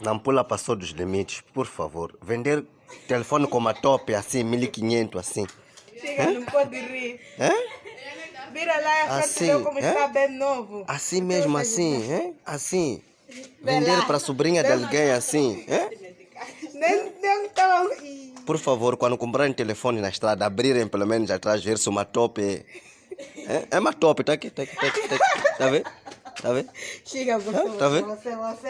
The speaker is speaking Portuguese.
Não pula passou dos limites, por favor. Vender telefone com uma top assim, 1500 assim. Chega, não pode rir. Hã? Vira lá e a Assim, frente como está bem novo. Assim mesmo, assim, é? Assim. Vender para a sobrinha de alguém assim, é? Nem, nem tão... Por favor, quando comprarem telefone na estrada, abrirem pelo menos atrás, ver se uma top é. É, é uma top, tá aqui, tá aqui, tá aqui, tá aqui. Tá vendo? Tá vendo? Chega, você, Tá vendo? você, você.